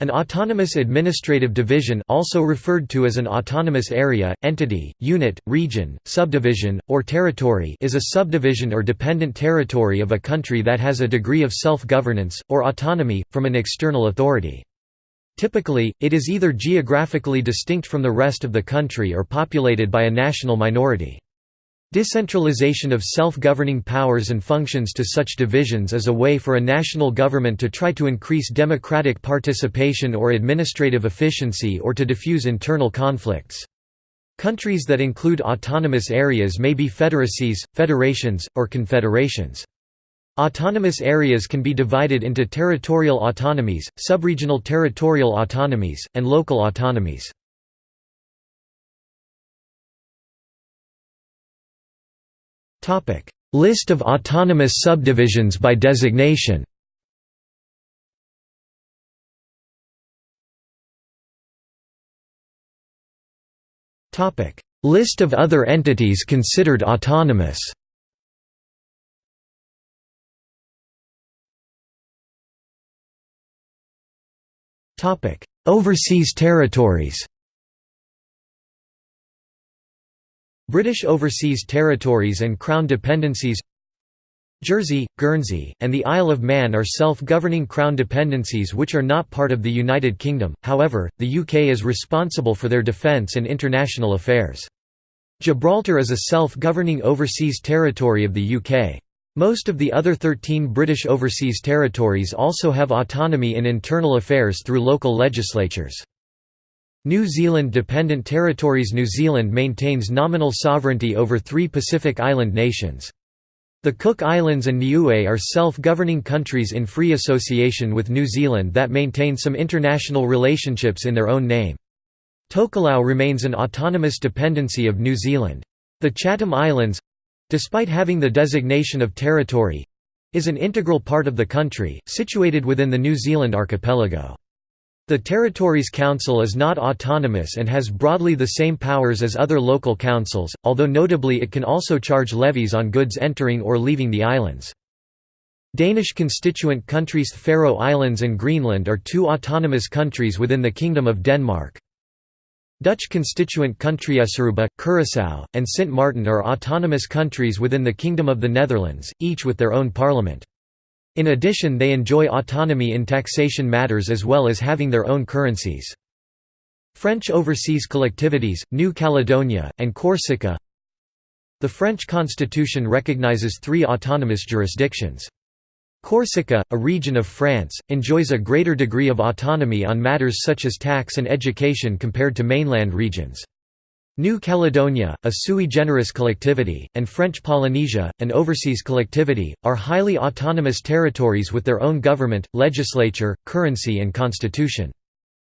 An autonomous administrative division also referred to as an autonomous area, entity, unit, region, subdivision, or territory is a subdivision or dependent territory of a country that has a degree of self-governance, or autonomy, from an external authority. Typically, it is either geographically distinct from the rest of the country or populated by a national minority. Decentralization of self-governing powers and functions to such divisions is a way for a national government to try to increase democratic participation or administrative efficiency or to diffuse internal conflicts. Countries that include autonomous areas may be federacies, federations, or confederations. Autonomous areas can be divided into territorial autonomies, subregional territorial autonomies, and local autonomies. List of autonomous subdivisions by designation. List of other entities considered autonomous. Overseas territories British Overseas Territories and Crown Dependencies Jersey, Guernsey, and the Isle of Man are self-governing Crown dependencies which are not part of the United Kingdom, however, the UK is responsible for their defence and international affairs. Gibraltar is a self-governing overseas territory of the UK. Most of the other 13 British overseas territories also have autonomy in internal affairs through local legislatures. New Zealand Dependent Territories New Zealand maintains nominal sovereignty over three Pacific Island nations. The Cook Islands and Niue are self-governing countries in free association with New Zealand that maintain some international relationships in their own name. Tokelau remains an autonomous dependency of New Zealand. The Chatham Islands—despite having the designation of territory—is an integral part of the country, situated within the New Zealand archipelago. The Territories Council is not autonomous and has broadly the same powers as other local councils, although notably it can also charge levies on goods entering or leaving the islands. Danish constituent countries Faroe Islands and Greenland are two autonomous countries within the Kingdom of Denmark. Dutch constituent country Aruba, Curaçao, and Sint Maarten are autonomous countries within the Kingdom of the Netherlands, each with their own parliament. In addition they enjoy autonomy in taxation matters as well as having their own currencies. French overseas collectivities, New Caledonia, and Corsica The French constitution recognizes three autonomous jurisdictions. Corsica, a region of France, enjoys a greater degree of autonomy on matters such as tax and education compared to mainland regions. New Caledonia, a sui generis collectivity, and French Polynesia, an overseas collectivity, are highly autonomous territories with their own government, legislature, currency and constitution.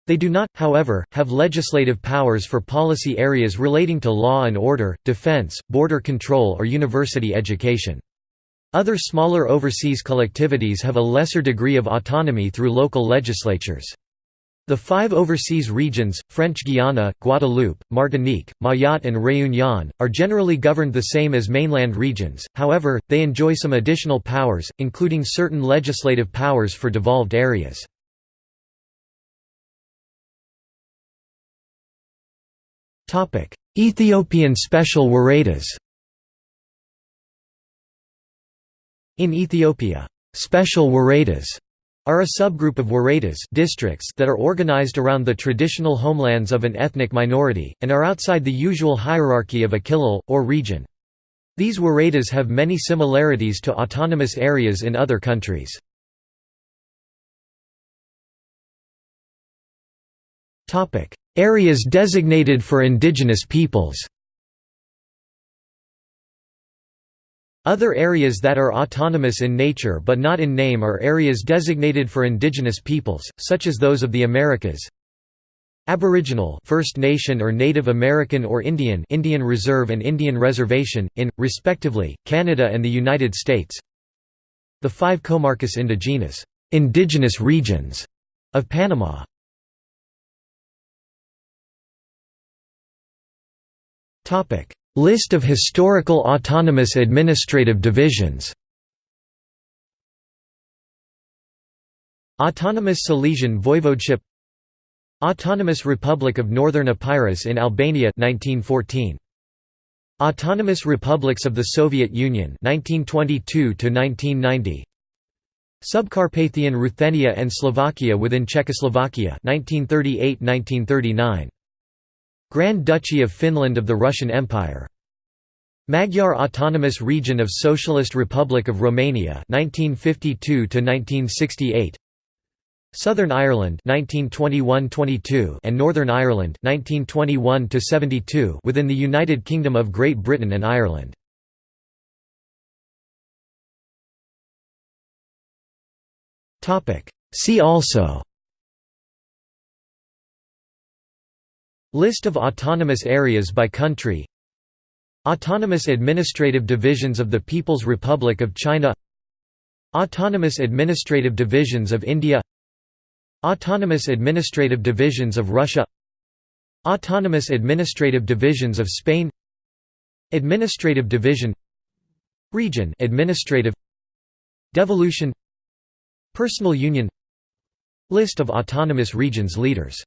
They do not, however, have legislative powers for policy areas relating to law and order, defense, border control or university education. Other smaller overseas collectivities have a lesser degree of autonomy through local legislatures. The five overseas regions, French Guiana, Guadeloupe, Martinique, Mayotte and Réunion, are generally governed the same as mainland regions, however, they enjoy some additional powers, including certain legislative powers for devolved areas. Ethiopian special Woredas In Ethiopia, special Woredas are a subgroup of Woredas districts that are organized around the traditional homelands of an ethnic minority, and are outside the usual hierarchy of a kilil, or region. These Woredas have many similarities to autonomous areas in other countries. Areas designated for indigenous peoples Other areas that are autonomous in nature but not in name are areas designated for indigenous peoples, such as those of the Americas. Aboriginal First Nation or Native American or Indian Indian Reserve and Indian Reservation, in, respectively, Canada and the United States. The five comarcas indigenas indigenous regions of Panama. List of historical autonomous administrative divisions. Autonomous Silesian Voivodeship. Autonomous Republic of Northern Epirus in Albania 1914 Autonomous Republics of the Soviet Union 1922 to 1990 Subcarpathian Ruthenia and Slovakia within Czechoslovakia 1938–1939 Grand Duchy of Finland of the Russian Empire. Magyar Autonomous Region of Socialist Republic of Romania 1952 to 1968 Southern Ireland 1921–22 and Northern Ireland 1921–72 within the United Kingdom of Great Britain and Ireland. Topic. See also List of autonomous areas by country. Autonomous administrative divisions of the People's Republic of China. Autonomous administrative divisions of India. Autonomous administrative divisions of Russia. Autonomous administrative divisions of Spain. Administrative division. Region administrative. Devolution. Personal union. List of autonomous regions leaders